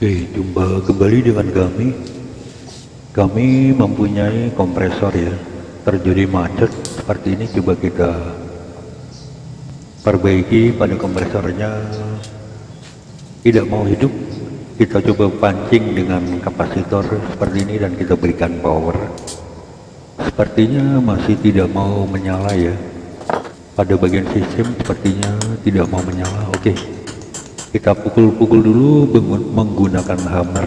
Oke, jumpa kembali dengan kami. Kami mempunyai kompresor ya, terjadi macet seperti ini. Coba kita perbaiki pada kompresornya. Tidak mau hidup, kita coba pancing dengan kapasitor seperti ini dan kita berikan power. Sepertinya masih tidak mau menyala ya. Pada bagian sistem sepertinya tidak mau menyala. Oke, kita pukul-pukul dulu menggunakan hammer.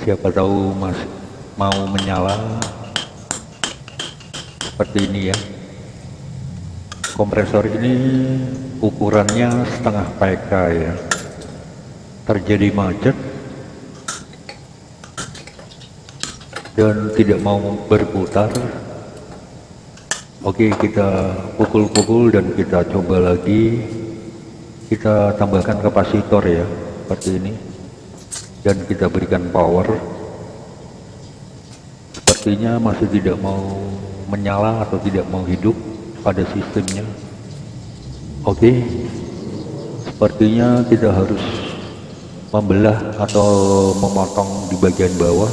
Siapa tahu masih mau menyala seperti ini ya. Kompresor ini ukurannya setengah PK ya. Terjadi macet dan tidak mau berputar Oke kita pukul-pukul dan kita coba lagi kita tambahkan kapasitor ya seperti ini. Dan kita berikan power. Sepertinya masih tidak mau menyala atau tidak mau hidup pada sistemnya. Oke. Sepertinya kita harus membelah atau memotong di bagian bawah.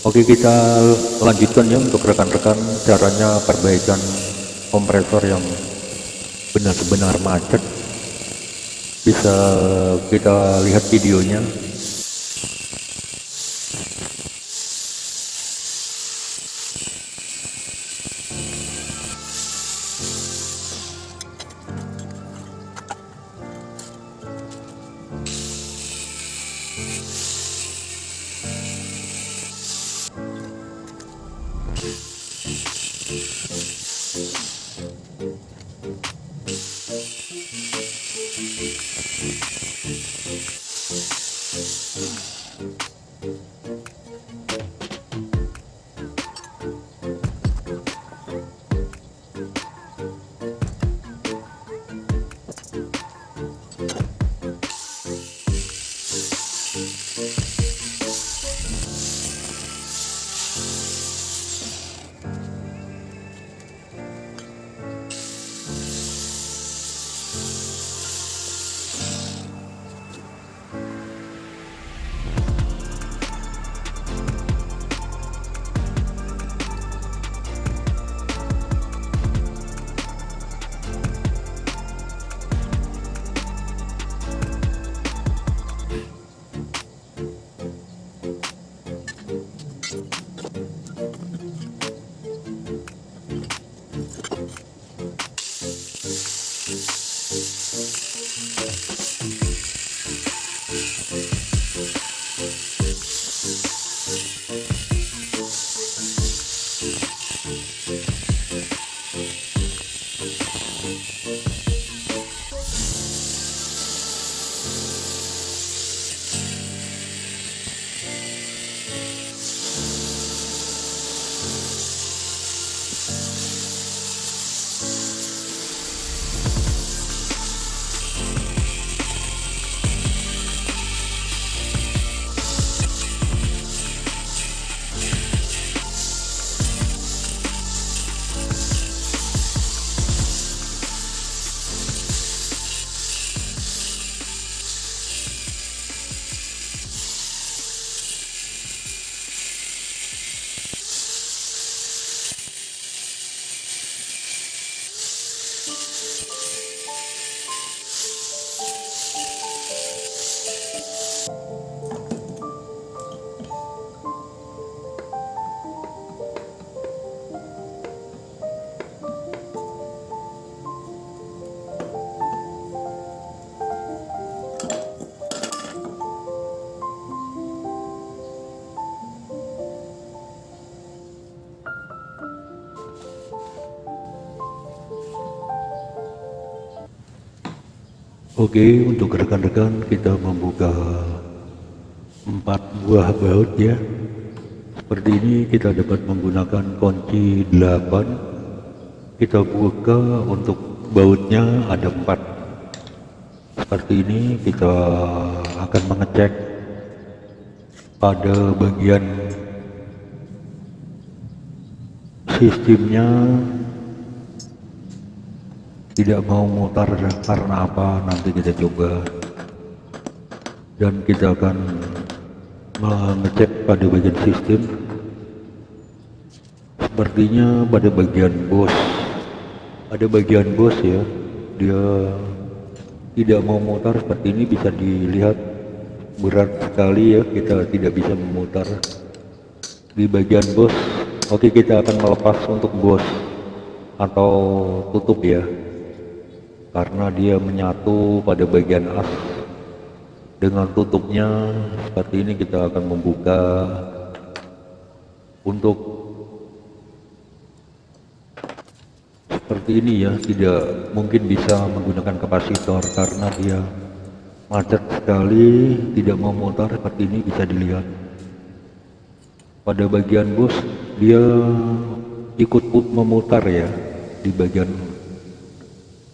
Oke kita lanjutkan ya untuk rekan-rekan caranya perbaikan kompresor yang benar-benar macet bisa kita lihat videonya Oke, untuk rekan-rekan kita membuka empat buah baut ya. Seperti ini kita dapat menggunakan kunci 8. Kita buka untuk bautnya ada empat. Seperti ini kita akan mengecek pada bagian sistemnya tidak mau mutar karena apa nanti kita coba. Dan kita akan mengecek pada bagian sistem. Sepertinya pada bagian bos. Ada bagian bos ya dia tidak mau mutar. Seperti ini bisa dilihat berat sekali ya kita tidak bisa memutar di bagian bos. Oke kita akan melepas untuk bos atau tutup ya karena dia menyatu pada bagian as. Dengan tutupnya seperti ini kita akan membuka. Untuk seperti ini ya tidak mungkin bisa menggunakan kapasitor karena dia macet sekali tidak memutar seperti ini bisa dilihat. Pada bagian bus dia ikut memutar ya di bagian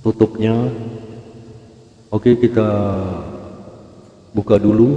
tutupnya. Oke kita buka dulu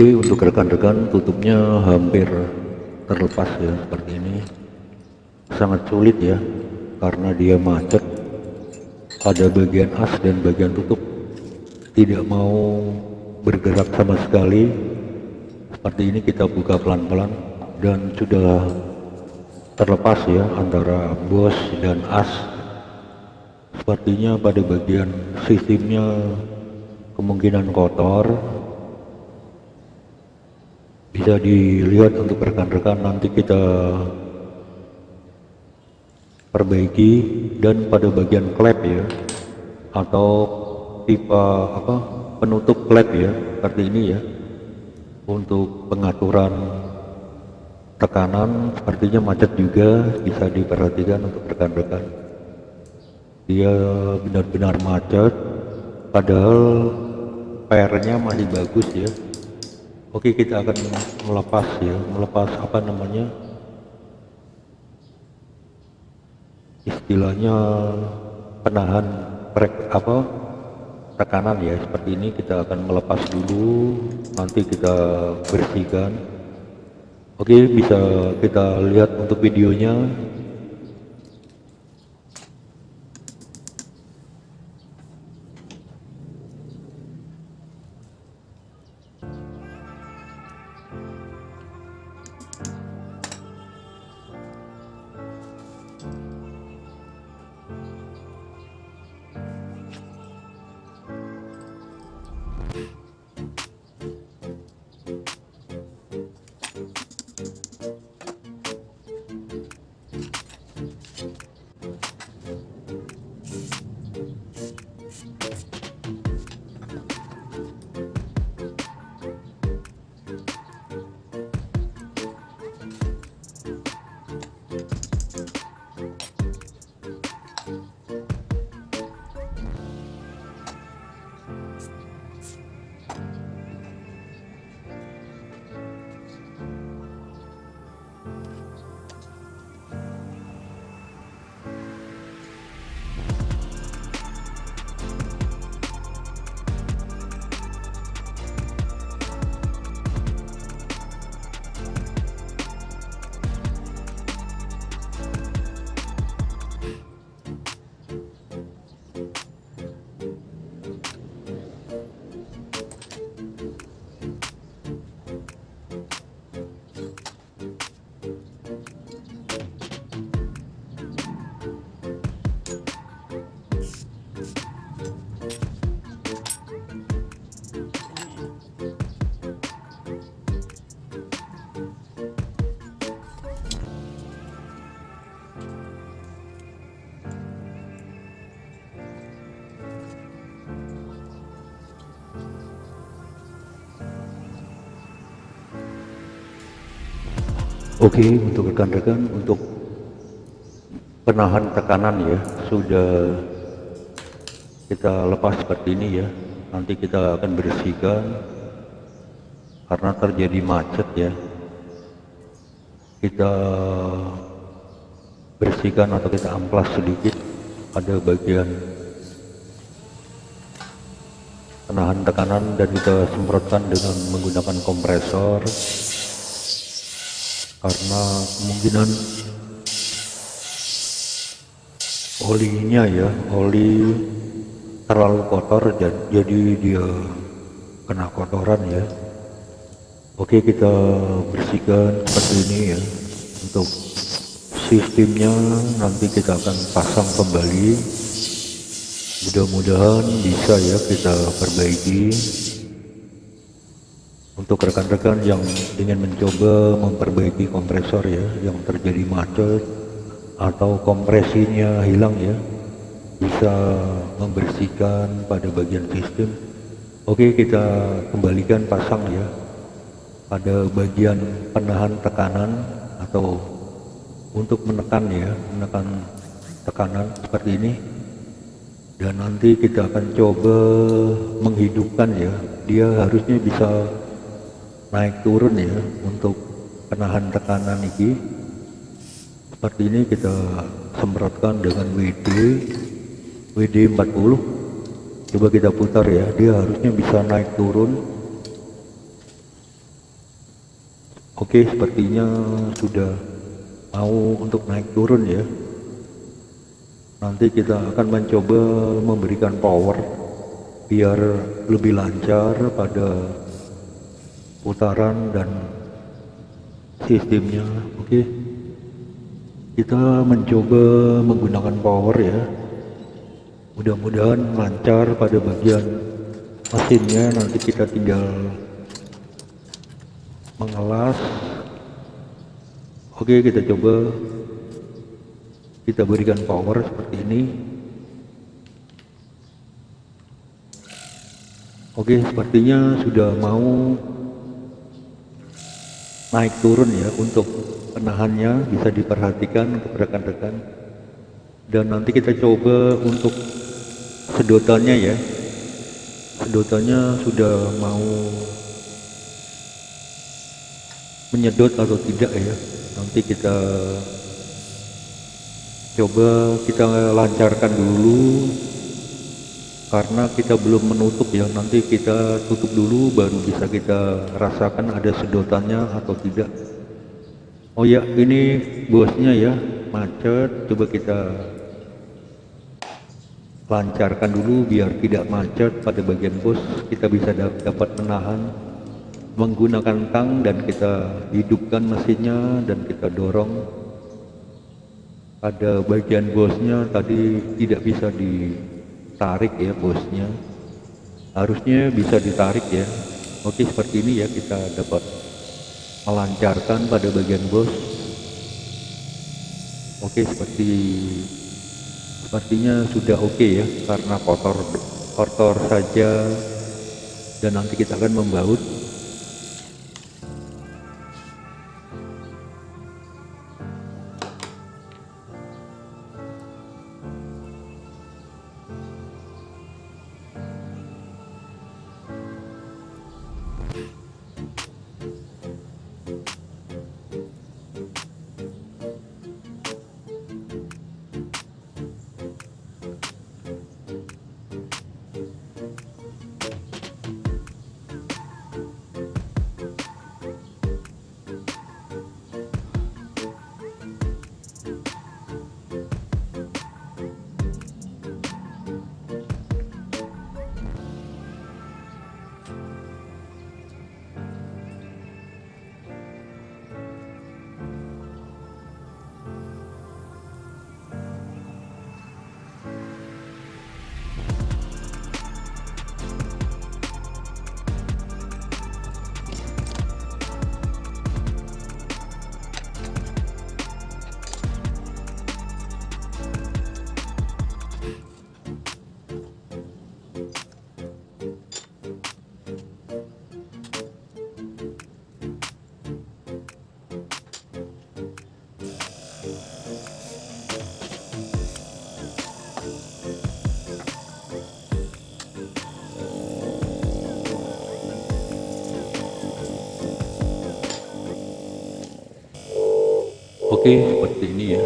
Oke untuk rekan-rekan tutupnya hampir terlepas ya seperti ini. Sangat sulit ya karena dia macet. Pada bagian as dan bagian tutup. Tidak mau bergerak sama sekali. Seperti ini kita buka pelan-pelan. Dan sudah terlepas ya antara bos dan as. Sepertinya pada bagian sistemnya kemungkinan kotor bisa dilihat untuk rekan-rekan nanti kita perbaiki. Dan pada bagian klep ya atau pipa apa penutup klep ya seperti ini ya untuk pengaturan tekanan sepertinya macet juga bisa diperhatikan untuk rekan-rekan. Dia benar-benar macet padahal PR-nya masih bagus ya Oke kita akan melepas ya melepas apa namanya? Istilahnya penahan prek apa? Tekanan ya seperti ini kita akan melepas dulu nanti kita bersihkan. Oke bisa kita lihat untuk videonya Oke untuk rekan-rekan untuk penahan tekanan ya sudah kita lepas seperti ini ya. Nanti kita akan bersihkan karena terjadi macet ya. Kita bersihkan atau kita amplas sedikit pada bagian penahan tekanan dan kita semprotkan dengan menggunakan kompresor karena kemungkinan olinya ya oli terlalu kotor jadi dia kena kotoran ya. Oke kita bersihkan seperti ini ya. Untuk sistemnya nanti kita akan pasang kembali. Mudah-mudahan bisa ya kita perbaiki untuk rekan-rekan yang ingin mencoba memperbaiki kompresor ya yang terjadi macet atau kompresinya hilang ya bisa membersihkan pada bagian sistem oke kita kembalikan pasang ya. Pada bagian penahan tekanan atau untuk menekan ya menekan tekanan seperti ini. Dan nanti kita akan coba menghidupkan ya dia harusnya bisa naik turun ya untuk penahan tekanan ini. Seperti ini kita semprotkan dengan WD WD 40 coba kita putar ya dia harusnya bisa naik turun. Oke sepertinya sudah mau untuk naik turun ya. Nanti kita akan mencoba memberikan power biar lebih lancar pada putaran dan sistemnya oke. Okay. kita mencoba menggunakan power ya. Mudah-mudahan lancar pada bagian mesinnya. Nanti kita tinggal mengelas. Oke okay, kita coba. Kita berikan power seperti ini. Oke sepertinya sudah mau naik turun ya untuk penahannya bisa diperhatikan untuk rekan-rekan. Dan nanti kita coba untuk sedotannya ya. Sedotannya sudah mau menyedot atau tidak ya. Nanti kita coba kita lancarkan dulu karena kita belum menutup ya nanti kita tutup dulu baru bisa kita rasakan ada sedotannya atau tidak. Oh ya ini bosnya ya macet. Coba kita lancarkan dulu biar tidak macet pada bagian bos. Kita bisa dapat menahan menggunakan tang dan kita hidupkan mesinnya dan kita dorong. Pada bagian bosnya tadi tidak bisa ditarik ya bosnya. Harusnya bisa ditarik ya. Oke seperti ini ya kita dapat melancarkan pada bagian bos. Oke seperti sepertinya sudah oke ya karena kotor kotor saja. Dan nanti kita akan membaut oke seperti ini ya.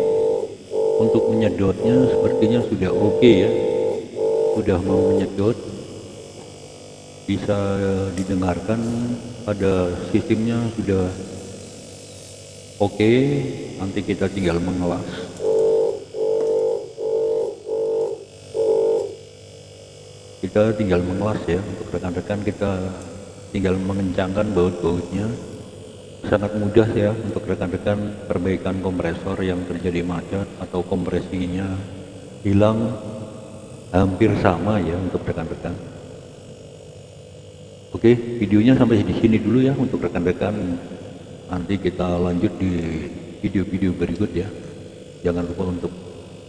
Untuk menyedotnya sepertinya sudah oke ya. Sudah mau menyedot. Bisa didengarkan pada sistemnya sudah oke. Nanti kita tinggal mengelas. Kita tinggal mengelas ya. Untuk rekan-rekan kita tinggal mengencangkan baut-bautnya sangat mudah ya untuk rekan-rekan perbaikan kompresor yang terjadi macet atau kompresinya hilang. Hampir sama ya untuk rekan-rekan. Oke videonya sampai di sini dulu ya untuk rekan-rekan. Nanti kita lanjut di video-video berikut ya. Jangan lupa untuk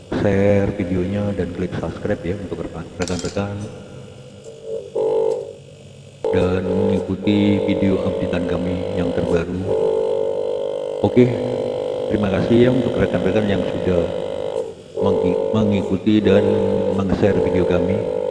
share videonya dan klik subscribe ya untuk rekan-rekan dan mengikuti video updatean kami yang terbaru. Oke terima kasih ya untuk rekan-rekan yang sudah mengikuti dan meng-share video kami